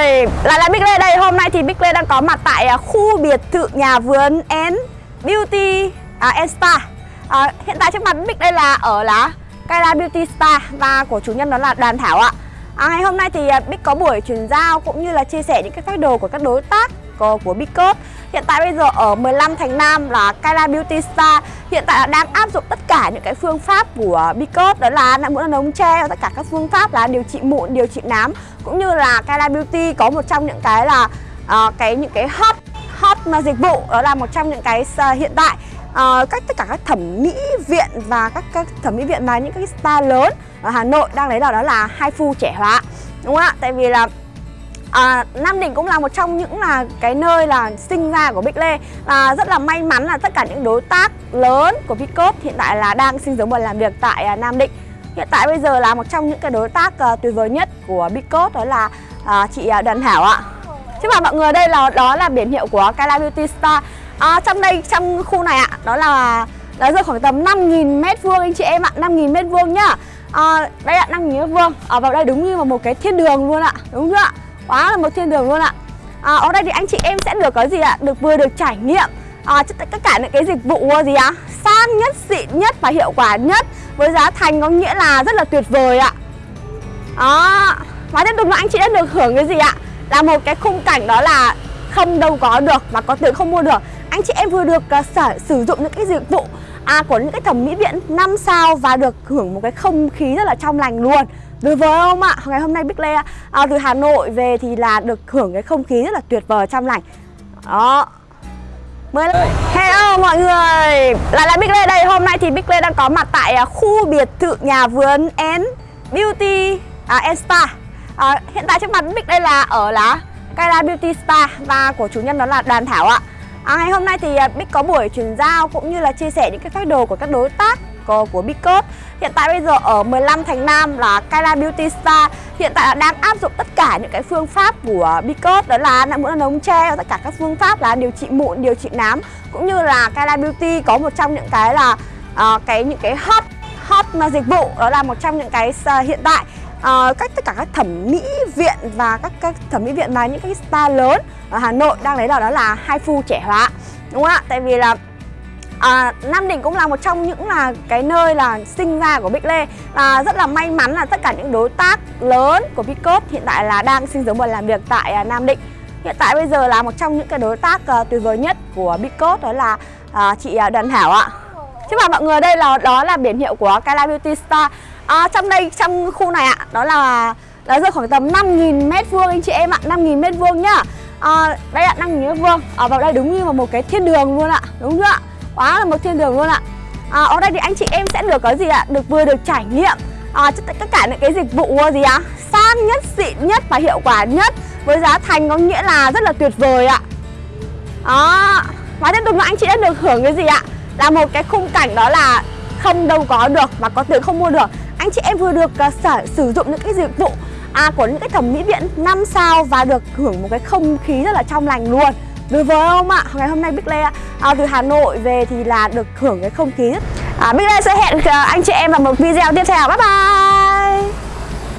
lại Là Big Lê đây, hôm nay thì Big Lê đang có mặt tại à, khu biệt thự nhà vườn and Beauty à, and Spa. À, Hiện tại trước mặt Big đây là ở là Kaila Beauty Spa và của chủ nhân đó là Đoàn Thảo ạ. À, Ngày hôm nay thì à, Big có buổi chuyển giao cũng như là chia sẻ những cái phác đồ của các đối tác của, của Big Code. Hiện tại bây giờ ở 15 Thành Nam là Kaila Beauty Spa. Hiện tại là đang áp dụng tất cả những cái phương pháp của Bicot Đó là nạm mụn là ống tre và tất cả các phương pháp là điều trị mụn, điều trị nám. Cũng như là Kala Beauty có một trong những cái là uh, cái những cái hot hot dịch vụ đó là một trong những cái uh, hiện tại. Ờ, uh, các tất cả các thẩm mỹ viện và các, các thẩm mỹ viện mà những cái spa lớn ở Hà Nội đang lấy là đó là hai phu trẻ hóa đúng không ạ? Tại vì là À, Nam Định cũng là một trong những là cái nơi là sinh ra của Bích Lê. Và rất là may mắn là tất cả những đối tác lớn của Vicop hiện tại là đang sinh sống và làm việc tại à, Nam Định. Hiện tại bây giờ là một trong những cái đối tác uh, tuyệt vời nhất của Vicop đó là uh, chị uh, Đoàn Thảo ạ. Chứ mà mọi người đây là đó là biển hiệu của Kaila Beauty Spa. À, trong đây trong khu này ạ đó là nó rơi khoảng tầm 5.000 mét vuông anh chị em ạ 5.000 mét vuông nhá. À, đây ạ 5.000 mét vuông. Ở vào đây đúng như là một cái thiên đường luôn ạ đúng chưa ạ? Quá là một thiên đường luôn ạ. À, ở đây thì anh chị em sẽ được có gì ạ? Được vừa được trải nghiệm à, tất cả những cái dịch vụ gì á, sang nhất xịn nhất và hiệu quả nhất với giá thành có nghĩa là rất là tuyệt vời ạ. Đó và tiếp tục là anh chị đã được hưởng cái gì ạ? Là một cái khung cảnh đó là không đâu có được và có tiền không mua được. Anh chị em vừa được uh, sở, sử dụng những cái dịch vụ à, của những cái thẩm mỹ viện 5 sao và được hưởng một cái không khí rất là trong lành luôn. Đối với ông ạ? Ngày hôm nay Bích Lê à, từ Hà Nội về thì là được hưởng cái không khí rất là tuyệt vời trong lành. Đó. Mới Hello mọi người. Lại là Bích Lê đây. Hôm nay thì Bích Lê đang có mặt tại à, khu biệt thự nhà vườn N Beauty à, N Spa. À, Hiện tại trước mặt Bích đây là ở là Kaila Beauty Spa và của chủ nhân đó là Đoàn Thảo ạ à, Ngày hôm nay thì à, Bích có buổi chuyển giao cũng như là chia sẻ những cái phác đồ của các đối tác của, của Big Hiện tại bây giờ ở 15 Thành Nam là Kaila Beauty Spa. Hiện tại là đang áp dụng tất cả những cái phương pháp của Big Đó là nặng mũi là ống tre và tất cả các phương pháp là điều trị mụn, điều trị nám. Cũng như là Kaila Beauty có một trong những cái là uh, cái những cái hot hot dịch vụ Đó là một trong những cái uh, hiện tại. Ờ, uh, các tất cả các thẩm mỹ viện và các các thẩm mỹ viện mà những cái spa lớn ở Hà Nội đang lấy đó đó là hai phu trẻ hóa đúng không ạ? Tại vì là À, Nam Định cũng là một trong những là cái nơi là sinh ra của Bích Lê. Và rất là may mắn là tất cả những đối tác lớn của Bicop hiện tại là đang sinh sống và làm việc tại à, Nam Định. Hiện tại bây giờ là một trong những cái đối tác uh, tuyệt vời nhất của Bicop đó là uh, chị uh, Đoàn Thảo ạ chứ mà mọi người đây là đó là biển hiệu của Kala Beauty Star à, trong đây trong khu này ạ đó là nó rơi khoảng tầm 5.000 mét vuông anh chị em ạ 5.000 mét vuông nhá. À, đây ạ 5.000 mét vuông. Ở vào đây đúng như là một cái thiên đường luôn ạ đúng chưa ạ? Quá là một thiên đường luôn ạ. À, ở đây thì anh chị em sẽ được có gì ạ? Được vừa được trải nghiệm à, tất cả những cái dịch vụ gì ạ? Sang nhất xịn nhất và hiệu quả nhất với giá thành có nghĩa là rất là tuyệt vời ạ. Đó. Và tiếp tục là anh chị đã được hưởng cái gì ạ? Là một cái khung cảnh đó là không đâu có được và có tiền không mua được. Anh chị em vừa được uh, sở, sử dụng những cái dịch vụ à, của những cái thẩm mỹ viện 5 sao và được hưởng một cái không khí rất là trong lành luôn. Đối với ông ạ? Ngày hôm nay Bích Lê à, từ Hà Nội về thì là được hưởng cái không khí à, Bích Lê sẽ hẹn uh, anh chị em vào một video tiếp theo. Bye bye!